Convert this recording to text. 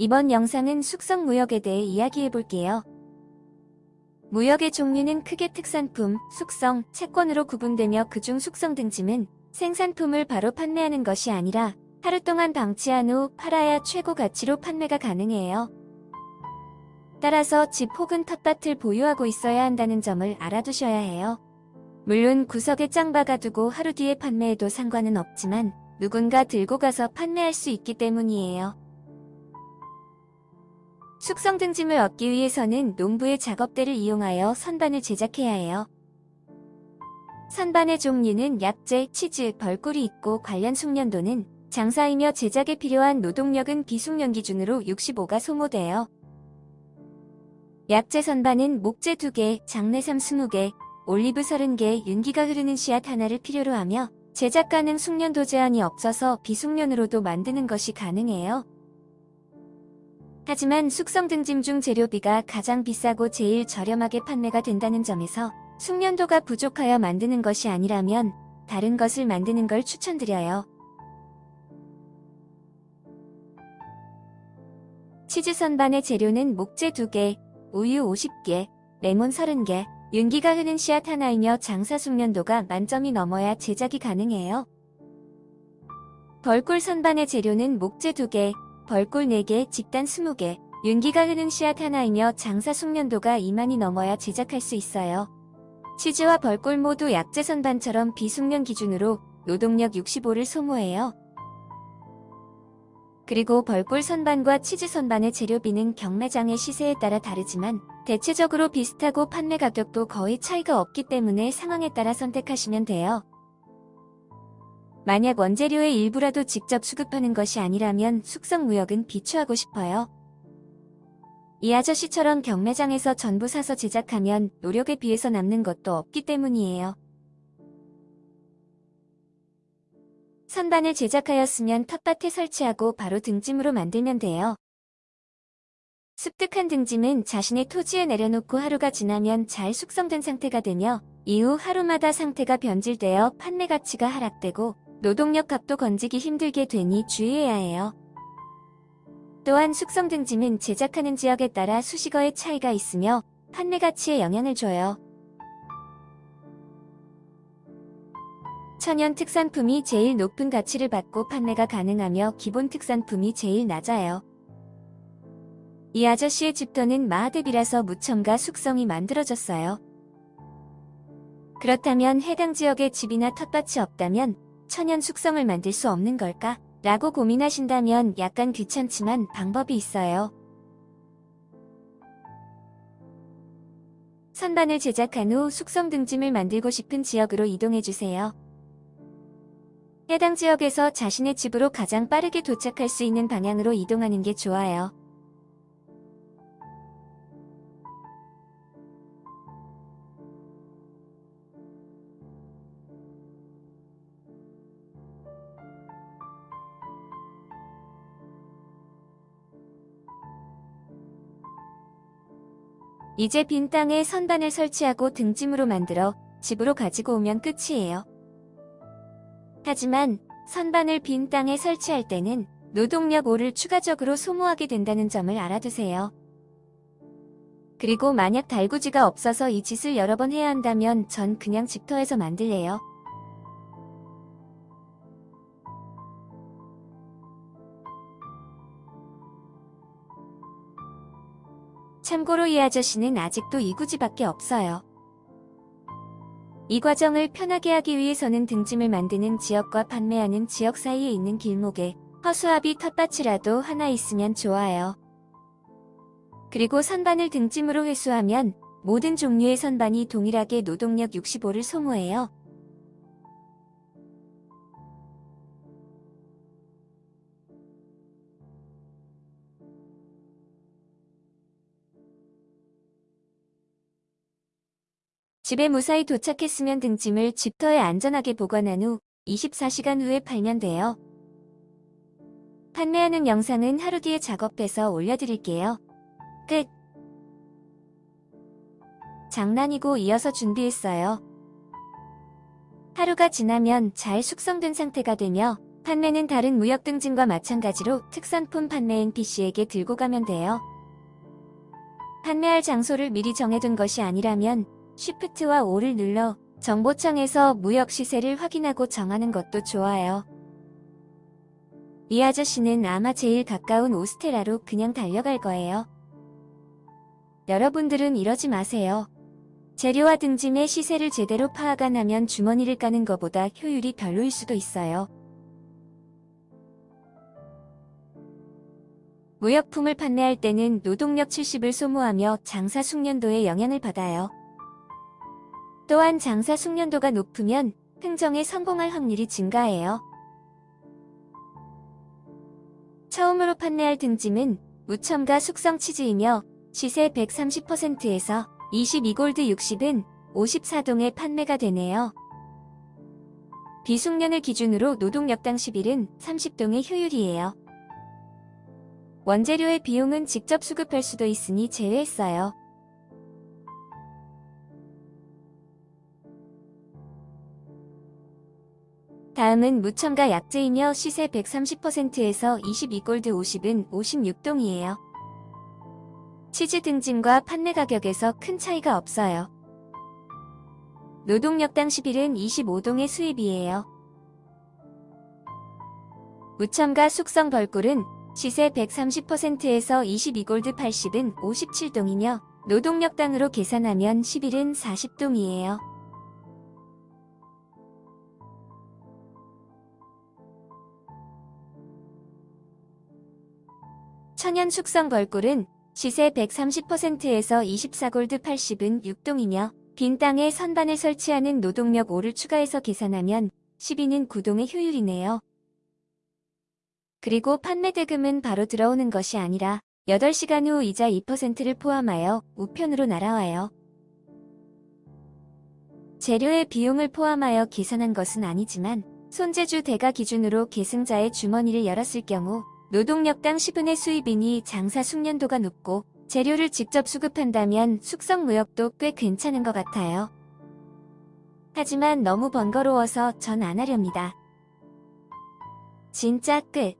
이번 영상은 숙성 무역에 대해 이야기해 볼게요. 무역의 종류는 크게 특산품, 숙성, 채권으로 구분되며 그중 숙성 등짐은 생산품을 바로 판매하는 것이 아니라 하루 동안 방치한 후 팔아야 최고 가치로 판매가 가능해요. 따라서 집 혹은 텃밭을 보유하고 있어야 한다는 점을 알아두셔야 해요. 물론 구석에 짱 박아 두고 하루 뒤에 판매해도 상관은 없지만 누군가 들고 가서 판매할 수 있기 때문이에요. 숙성 등짐을 얻기 위해서는 농부의 작업대를 이용하여 선반을 제작해야 해요. 선반의 종류는 약재, 치즈, 벌꿀이 있고 관련 숙련도는 장사이며 제작에 필요한 노동력은 비숙련 기준으로 65가 소모돼요. 약재 선반은 목재 2개, 장내삼 20개, 올리브 30개, 윤기가 흐르는 씨앗 하나를 필요로 하며 제작 가능 숙련도 제한이 없어서 비숙련으로도 만드는 것이 가능해요. 하지만 숙성 등짐 중 재료비가 가장 비싸고 제일 저렴하게 판매가 된다는 점에서 숙련도가 부족하여 만드는 것이 아니라면 다른 것을 만드는 걸 추천드려요. 치즈 선반의 재료는 목재 2개, 우유 50개, 레몬 30개, 윤기가 흐는 씨앗 하나이며 장사 숙련도가 만점이 넘어야 제작이 가능해요. 벌꿀 선반의 재료는 목재 2개, 벌꿀 4개, 집단 20개, 윤기가 흐는 씨앗 하나이며 장사 숙련도가 2만이 넘어야 제작할 수 있어요. 치즈와 벌꿀 모두 약재 선반처럼 비숙련 기준으로 노동력 65를 소모해요. 그리고 벌꿀 선반과 치즈 선반의 재료비는 경매장의 시세에 따라 다르지만 대체적으로 비슷하고 판매 가격도 거의 차이가 없기 때문에 상황에 따라 선택하시면 돼요. 만약 원재료의 일부라도 직접 수급하는 것이 아니라면 숙성 무역은 비추하고 싶어요. 이 아저씨처럼 경매장에서 전부 사서 제작하면 노력에 비해서 남는 것도 없기 때문이에요. 선반을 제작하였으면 텃밭에 설치하고 바로 등짐으로 만들면 돼요. 습득한 등짐은 자신의 토지에 내려놓고 하루가 지나면 잘 숙성된 상태가 되며 이후 하루마다 상태가 변질되어 판매 가치가 하락되고 노동력 값도 건지기 힘들게 되니 주의해야 해요. 또한 숙성 등짐은 제작하는 지역에 따라 수식어의 차이가 있으며 판매 가치에 영향을 줘요. 천연 특산품이 제일 높은 가치를 받고 판매가 가능하며 기본 특산품이 제일 낮아요. 이 아저씨의 집터는 마하대비라서 무첨가 숙성이 만들어졌어요. 그렇다면 해당 지역에 집이나 텃밭이 없다면 천연 숙성을 만들 수 없는 걸까? 라고 고민하신다면 약간 귀찮지만 방법이 있어요. 선반을 제작한 후 숙성 등짐을 만들고 싶은 지역으로 이동해주세요. 해당 지역에서 자신의 집으로 가장 빠르게 도착할 수 있는 방향으로 이동하는 게 좋아요. 이제 빈 땅에 선반을 설치하고 등짐으로 만들어 집으로 가지고 오면 끝이에요. 하지만 선반을 빈 땅에 설치할 때는 노동력 5를 추가적으로 소모하게 된다는 점을 알아두세요. 그리고 만약 달구지가 없어서 이 짓을 여러 번 해야 한다면 전 그냥 집터에서 만들래요. 참고로 이 아저씨는 아직도 이구지밖에 없어요. 이 과정을 편하게 하기 위해서는 등짐을 만드는 지역과 판매하는 지역 사이에 있는 길목에 허수아비 텃밭이라도 하나 있으면 좋아요. 그리고 선반을 등짐으로 회수하면 모든 종류의 선반이 동일하게 노동력 65를 소모해요. 집에 무사히 도착했으면 등짐을 집터에 안전하게 보관한 후 24시간 후에 팔면 돼요. 판매하는 영상은 하루 뒤에 작업해서 올려드릴게요. 끝! 장난이고 이어서 준비했어요. 하루가 지나면 잘 숙성된 상태가 되며 판매는 다른 무역 등짐과 마찬가지로 특산품 판매인 B씨에게 들고 가면 돼요. 판매할 장소를 미리 정해둔 것이 아니라면 쉬프트와 5를 눌러 정보청에서 무역 시세를 확인하고 정하는 것도 좋아요. 이 아저씨는 아마 제일 가까운 오스테라로 그냥 달려갈 거예요. 여러분들은 이러지 마세요. 재료와 등짐의 시세를 제대로 파악 안 하면 주머니를 까는 것보다 효율이 별로일 수도 있어요. 무역품을 판매할 때는 노동력 70을 소모하며 장사 숙련도에 영향을 받아요. 또한 장사 숙련도가 높으면 흥정에 성공할 확률이 증가해요. 처음으로 판매할 등짐은 무첨가 숙성 치즈이며 시세 130%에서 22골드 60은 54동에 판매가 되네요. 비숙련을 기준으로 노동력당 11은 30동의 효율이에요. 원재료의 비용은 직접 수급할 수도 있으니 제외했어요. 다음은 무첨가 약재이며 시세 130%에서 22골드 50은 56동이에요. 치즈 등짐과 판매 가격에서 큰 차이가 없어요. 노동력당 11은 25동의 수입이에요. 무첨가 숙성 벌꿀은 시세 130%에서 22골드 80은 57동이며 노동력당으로 계산하면 11은 40동이에요. 천연 숙성 벌꿀은 시세 130%에서 24골드 80은 6동이며 빈 땅에 선반을 설치하는 노동력 5를 추가해서 계산하면 12는 9동의 효율이네요. 그리고 판매 대금은 바로 들어오는 것이 아니라 8시간 후 이자 2%를 포함하여 우편으로 날아와요. 재료의 비용을 포함하여 계산한 것은 아니지만 손재주 대가 기준으로 계승자의 주머니를 열었을 경우 노동력당 10분의 수입이니 장사 숙련도가 높고 재료를 직접 수급한다면 숙성 무역도 꽤 괜찮은 것 같아요. 하지만 너무 번거로워서 전 안 하렵니다. 진짜 끝.